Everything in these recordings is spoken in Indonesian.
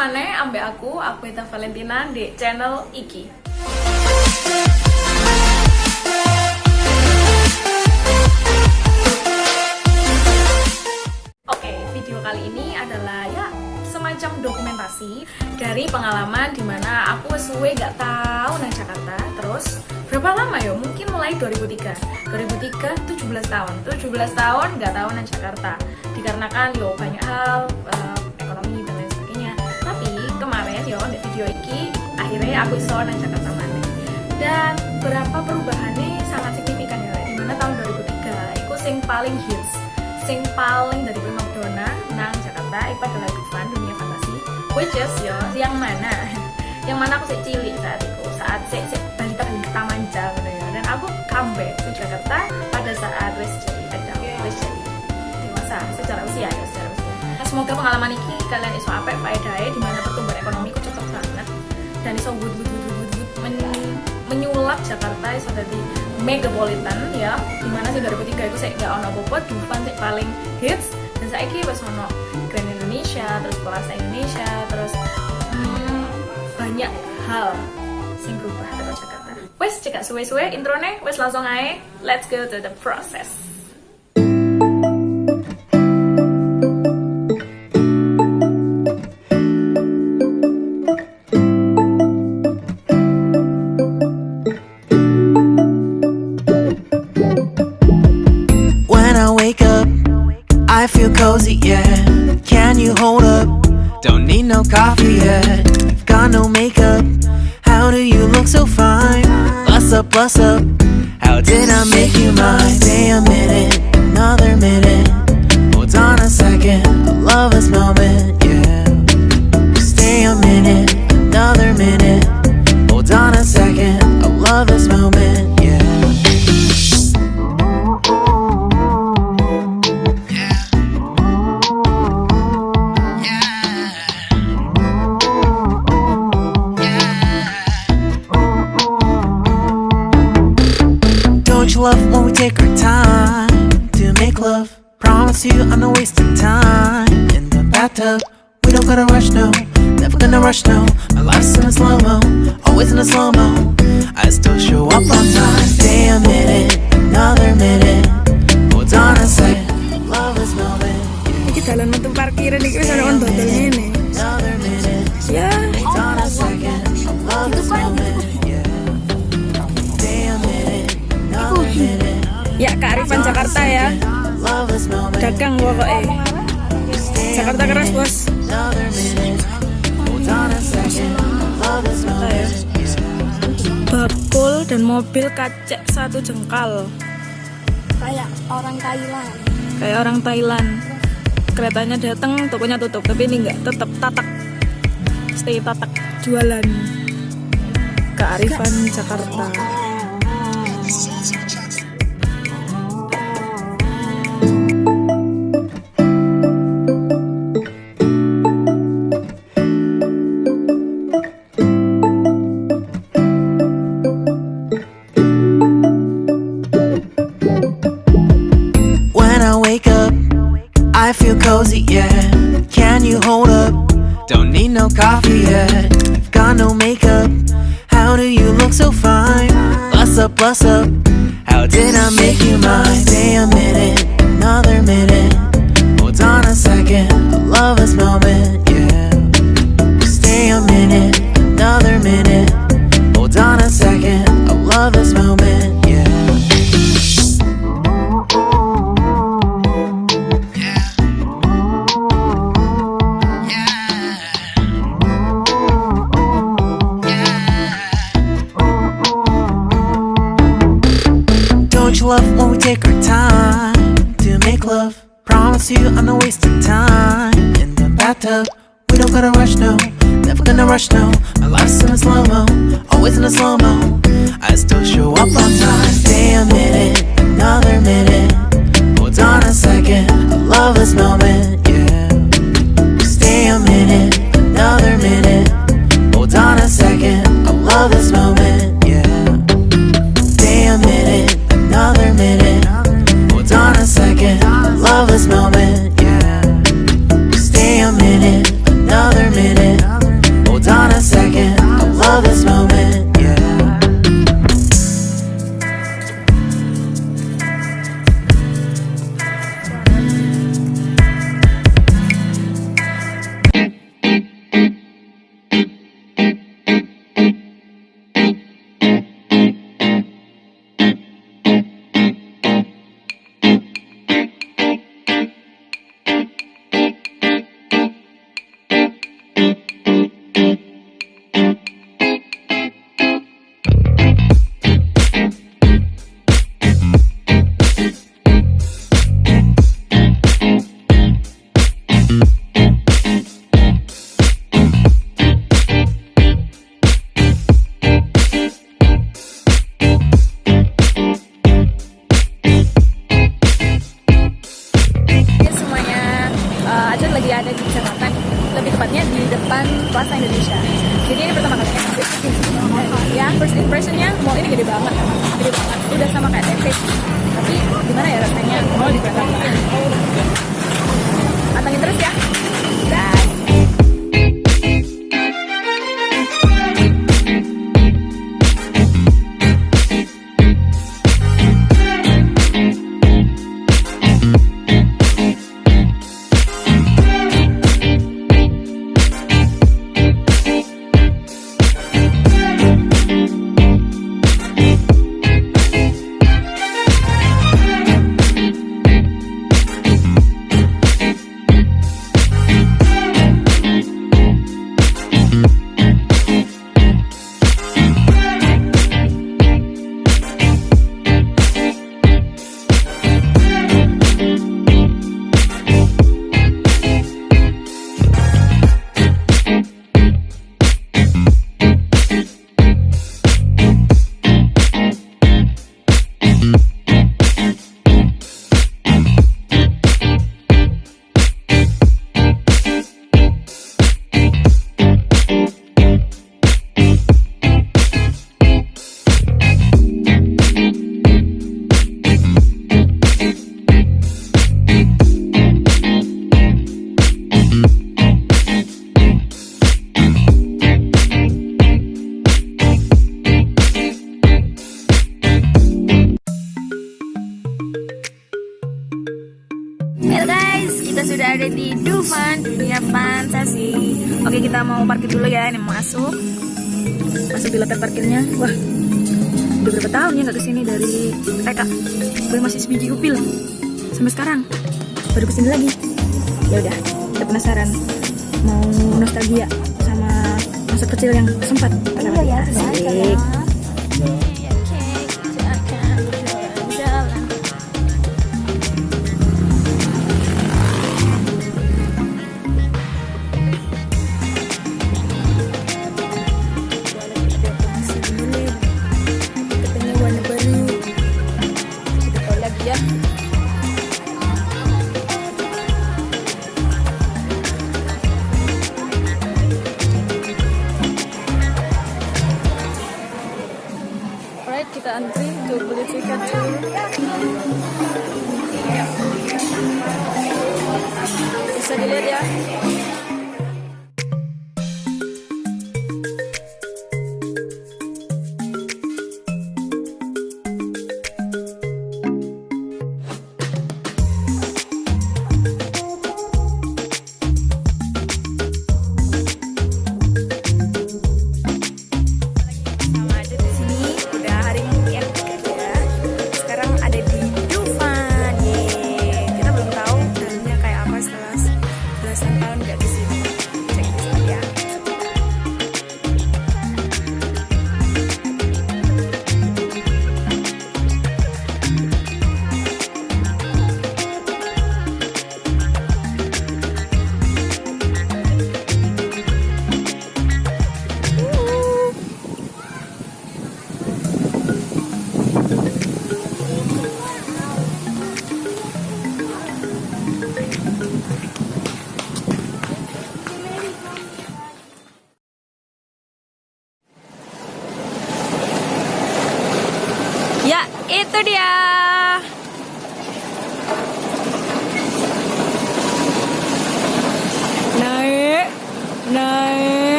mana ambek aku, aku Eta Valentina di channel Iki. Oke, video kali ini adalah ya semacam dokumentasi dari pengalaman di mana aku suwe gak tahu nang Jakarta. Terus berapa lama ya? Mungkin mulai 2003 2003 17 tahun. 17 tahun gak tahu nang Jakarta. Dikarenakan yo banyak hal uh, yo di video ini akhirnya aku iso nang Jakarta mana dan berapa perubahannya sangat signifikan ya di mana tahun 2003 itu sing paling hits sing paling dari prima dona nang Jakarta itu adalah Dufan dunia fantasi which is yo yang mana? Yang mana aku sih cilik saat itu saat sih si, balita balita manja gitu ya dan aku comeback ke Jakarta pada saat wes jadi ada wes jadi dewasa secara usia ya secara usia. Nah, semoga pengalaman ini kalian iso apa faedahnya di mana pertumbuhan ekonomi dan iso good good good good good men menyulap Jakarta iso jadi megapolitan ya. Di mana sih 2003 itu saya gak ono apa Dufan paling hits. Dan saya kira pas ono Grand Indonesia terus Plaza Indonesia terus hmm, banyak hal sing berubah dari Jakarta. Wes cekak suwe-suwe introne wes langsung aja let's go to the process I make you mine? Stay a minute, another minute. Rush, no. Never gonna rush, no. My life's in a slow mo, always in a slow mo. I still show up on time. Stay a minute, another minute. Hold on a second. Love this moment. Iki dalan metu parkiran iki wis ana on dodol ngene. Another minute. Ya, Hold on a second. Love this moment. Yeah. Stay a minute, another minute. ya kearifan Jakarta ya. Love this moment. Dagang pokoknya. Jakarta keras, Bos. Another minute. Hold on a second. Love this moment. Bakul dan mobil kacek satu jengkal. kayak orang Thailand Kayak orang Thailand. Keretanya datang, tokonya tutup, tapi ini enggak, tetap tatak. Stay tatak jualan. Kearifan Jakarta. Need no coffee yet. You've got no makeup. How do you look so fine? Bust up, bust up. How did I make you mine? Stay a minute, another minute. Hold on a second. I love this moment, yeah. Stay a minute, another minute. Hold on a second. I love this moment, when we take our time to make love? Promise you I'm not wasting time in the bathtub. We don't gotta rush, no. Never gonna rush, no. My life's in a slow mo, always in a slow mo. I still show up on time. Stay a minute, another minute. Hold on a second. Love this moment, love is mau parkir dulu ya ini masuk. Masuk di loket parkirnya. Wah udah berapa tahun ya nggak ke sini dari eh, TK gue masih sebiji upil sampai sekarang. Baru ke sini lagi. Ya udah kita penasaran. Mau nostalgia sama masa kecil yang sempat. Iya, ya, asik.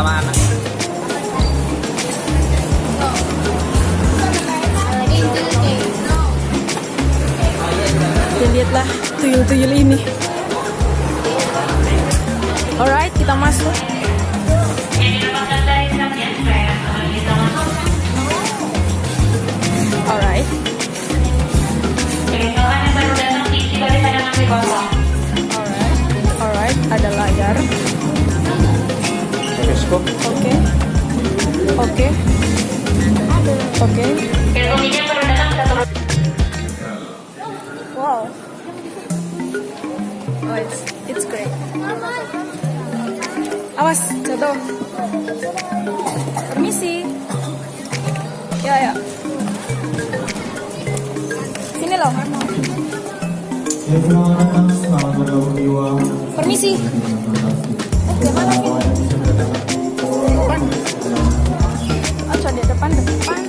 Sama anak. dan lihatlah tuyul-tuyul ini. Alright kita masuk. Alright. Alright alright ada layar Bioskop. oke. Oke. Oke. Wow. Oh it's it's great. Awas jatuh. Permisi. Ya ya. Sini loh. Permisi. Oh, coba di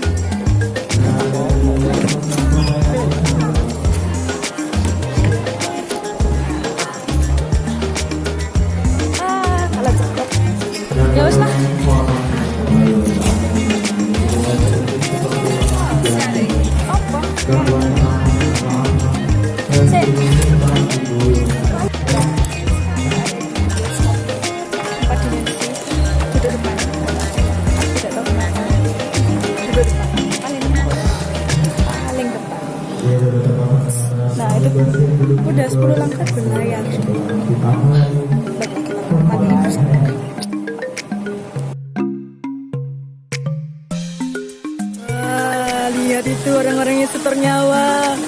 lihat itu orang-orang yang setor nyawa.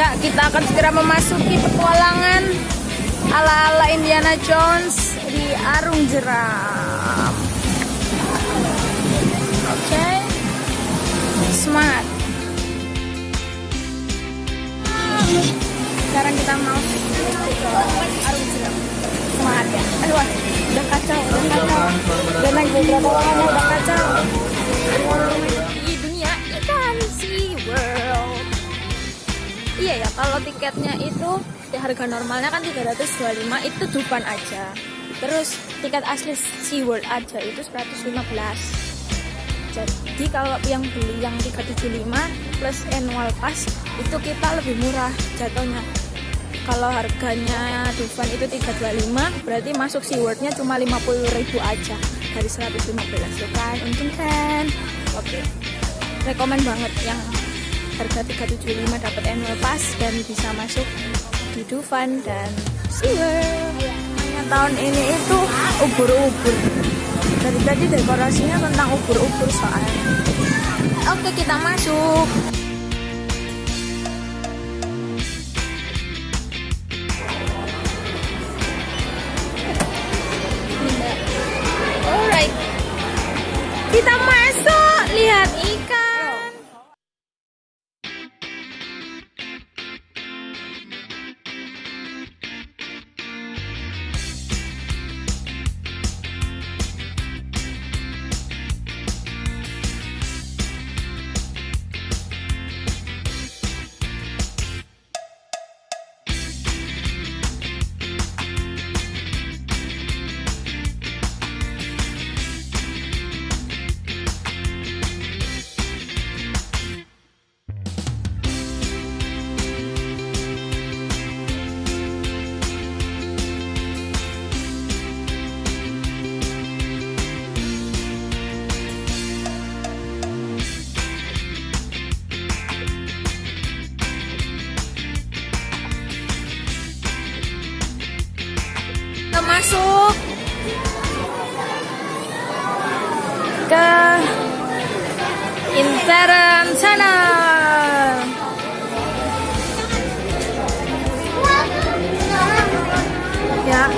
Ya, kita akan segera memasuki petualangan ala-ala Indiana Jones di Arung Jeram. Oke. Okay. Semangat. Sekarang kita mau ke Arung Jeram. Semangat ya. Aduh, udah kacau, udah kacau. Udah naik beberapa warna udah kacau. Iya ya kalau tiketnya itu di harga normalnya kan 325 itu Dufan aja. Terus tiket asli Sea World aja itu 115 jadi kalau yang beli yang 375 plus annual pass itu kita lebih murah jatuhnya. Kalau harganya Dufan itu 325 berarti masuk SeaWorld-nya cuma 50.000 aja dari 115 tuh kan untung kan. Oke. Rekomen banget yang harga 375 dapat annual pass dan bisa masuk di Dufan dan SeaWorld tahun ini itu ubur-ubur. Dari tadi dekorasinya tentang ubur-ubur soalnya. Oke kita masuk. Alright. Kita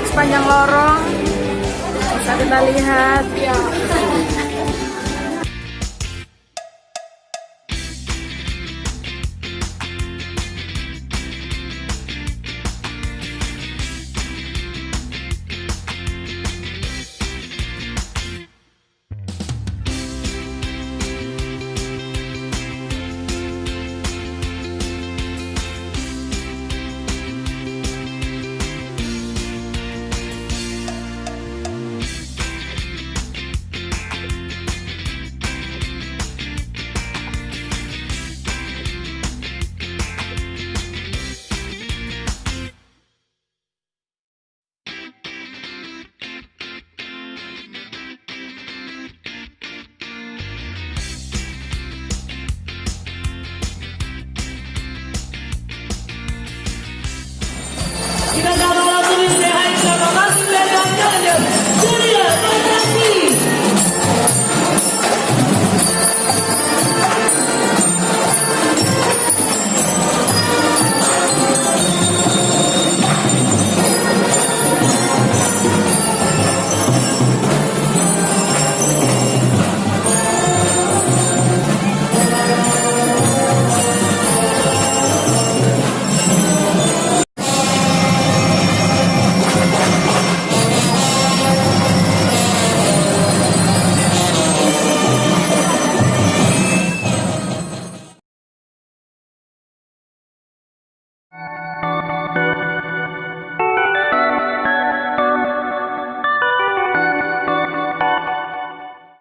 sepanjang lorong bisa kita lihat. Lihat